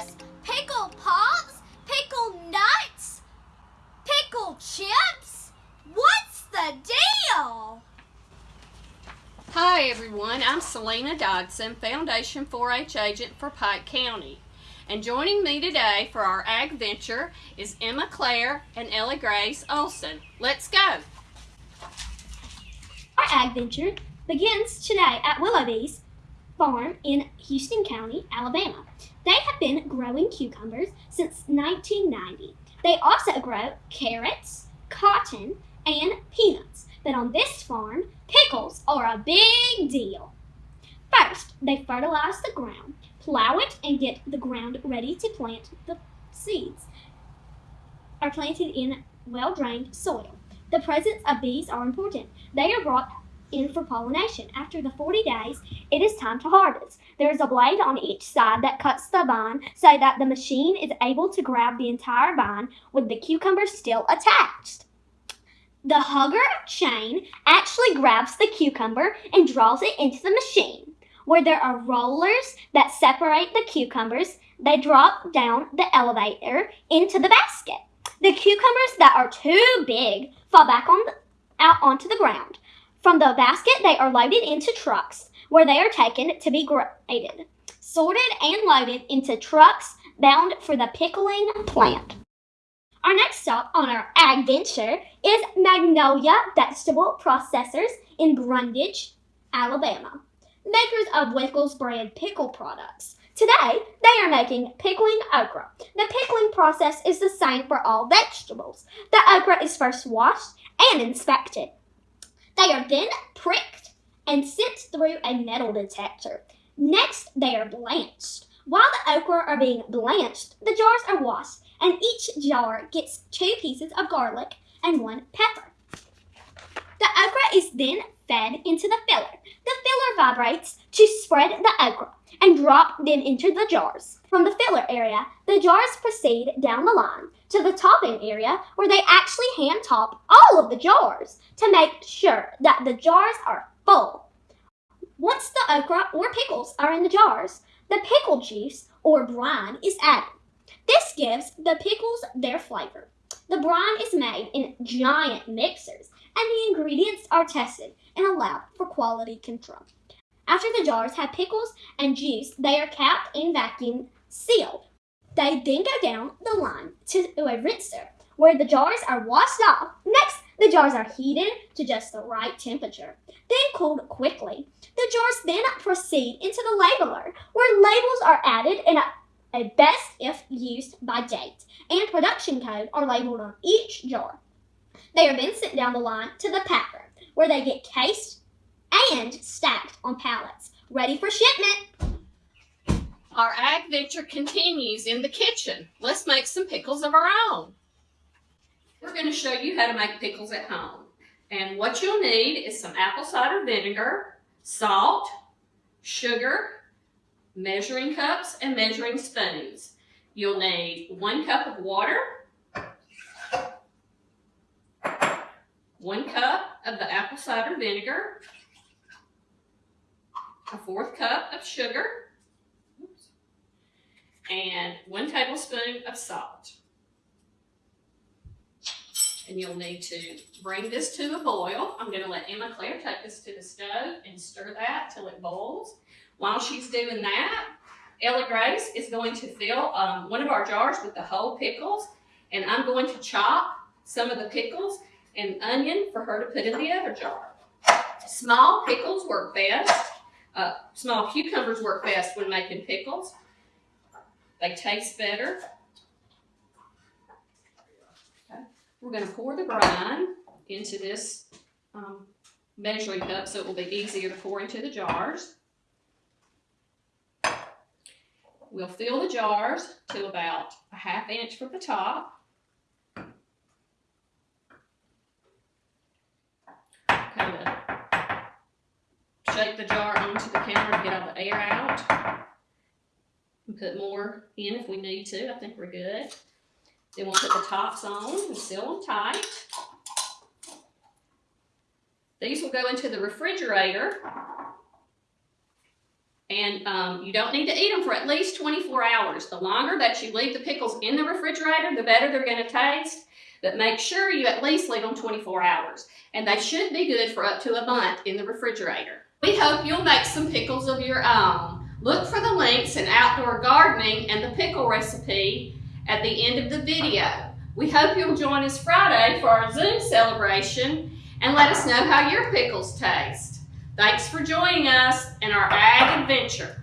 cookies, pickle pops, pickle nuts, pickle chips. What's the deal? Hi everyone, I'm Selena Dodson, Foundation 4-H agent for Pike County. And joining me today for our ag venture is Emma Claire and Ella Grace Olson. Let's go. Our ag venture begins today at Willowbees Farm in Houston County, Alabama. They have been growing cucumbers since 1990. They also grow carrots, cotton, and peanuts. But on this farm, pickles are a big deal. First, they fertilize the ground, plow it, and get the ground ready to plant the seeds. Are planted in well-drained soil. The presence of bees are important. They are brought in for pollination. After the 40 days, it is time to harvest. There is a blade on each side that cuts the vine so that the machine is able to grab the entire vine with the cucumber still attached. The hugger chain actually grabs the cucumber and draws it into the machine. Where there are rollers that separate the cucumbers, they drop down the elevator into the basket. The cucumbers that are too big fall back on the, out onto the ground. From the basket, they are loaded into trucks where they are taken to be graded, sorted, and loaded into trucks bound for the pickling plant. Our next stop on our adventure is Magnolia Vegetable Processors in Brundidge, Alabama, makers of Wickles brand pickle products. Today, they are making pickling okra. The pickling process is the same for all vegetables. The okra is first washed and inspected. They are then pricked and sent through a metal detector. Next, they are blanched. While the okra are being blanched, the jars are washed, and each jar gets two pieces of garlic and one pepper. The okra is then fed into the filler. The filler vibrates to spread the okra and drop them into the jars. From the filler area, the jars proceed down the line to the topping area where they actually hand top all of the jars to make sure that the jars are full. Once the okra or pickles are in the jars, the pickle juice or brine is added. This gives the pickles their flavor. The brine is made in giant mixers and the ingredients are tested and allowed for quality control. After the jars have pickles and juice, they are capped and vacuum sealed. They then go down the line to a rinser where the jars are washed off. Next, the jars are heated to just the right temperature, then cooled quickly. The jars then proceed into the labeler where labels are added and a, a best if used by date and production code are labeled on each jar. They are then sent down the line to the packer where they get cased and stacked on pallets, ready for shipment. Our ag venture continues in the kitchen. Let's make some pickles of our own. We're going to show you how to make pickles at home. And what you'll need is some apple cider vinegar, salt, sugar, measuring cups, and measuring spoons. You'll need one cup of water, one cup of the apple cider vinegar, a fourth cup of sugar, and one tablespoon of salt. And you'll need to bring this to a boil. I'm going to let Emma Claire take this to the stove and stir that till it boils. While she's doing that, Ellie Grace is going to fill um, one of our jars with the whole pickles, and I'm going to chop some of the pickles and onion for her to put in the other jar. Small pickles work best. Uh, small cucumbers work best when making pickles. They taste better. Okay. We're going to pour the brine into this um, measuring cup so it will be easier to pour into the jars. We'll fill the jars to about a half inch from the top. Kind of shake the jar onto the counter to get all the air out. And put more in if we need to. I think we're good. Then we'll put the tops on and seal them tight. These will go into the refrigerator. And um, you don't need to eat them for at least 24 hours. The longer that you leave the pickles in the refrigerator, the better they're going to taste. but make sure you at least leave them 24 hours. And they should be good for up to a month in the refrigerator. We hope you'll make some pickles of your own. Look for the links in outdoor gardening and the pickle recipe at the end of the video. We hope you'll join us Friday for our Zoom celebration and let us know how your pickles taste. Thanks for joining us in our ag adventure.